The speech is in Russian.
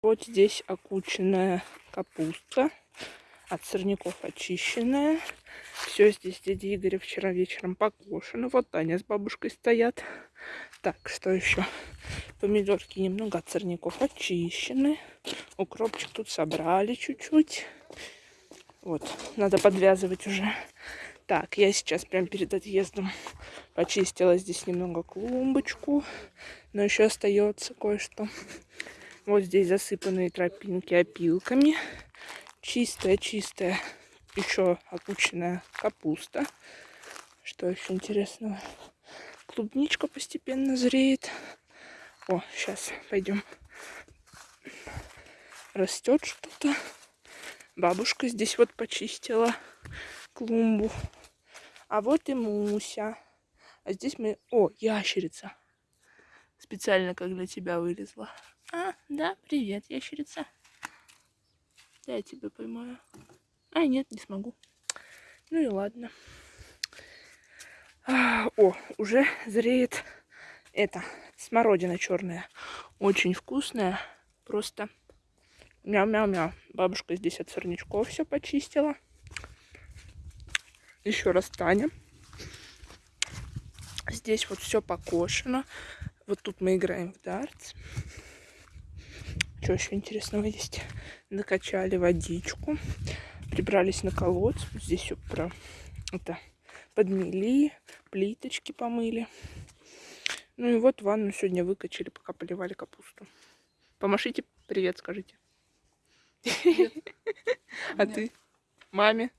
Вот здесь окученная капуста. От сорняков очищенная. Все здесь дядя Игоря вчера вечером покошено. Вот Таня с бабушкой стоят. Так, что еще? Помидорки немного от сорняков очищены. Укропчик тут собрали чуть-чуть. Вот, надо подвязывать уже. Так, я сейчас прям перед отъездом почистила здесь немного клумбочку. Но еще остается кое-что. Вот здесь засыпанные тропинки опилками. Чистая-чистая еще опущенная капуста. Что еще интересного? Клубничка постепенно зреет. О, сейчас пойдем. Растет что-то. Бабушка здесь вот почистила клумбу. А вот и Муся. А здесь мы... О, ящерица. Специально как для тебя вылезла. А, да, привет, ящерица. Да, я тебя поймаю. А, нет, не смогу. Ну и ладно. А, о, уже зреет это, смородина черная. Очень вкусная. Просто мяу-мяу-мяу. Бабушка здесь от сорнячков все почистила. Еще раз Таня. Здесь вот все покошено. Вот тут мы играем в дартс. Что еще интересного есть? Накачали водичку. Прибрались на колодец. Здесь все про это подмели, плиточки помыли. Ну и вот ванну сегодня выкачали, пока поливали капусту. Помашите привет, скажите. Привет. А ты? Маме?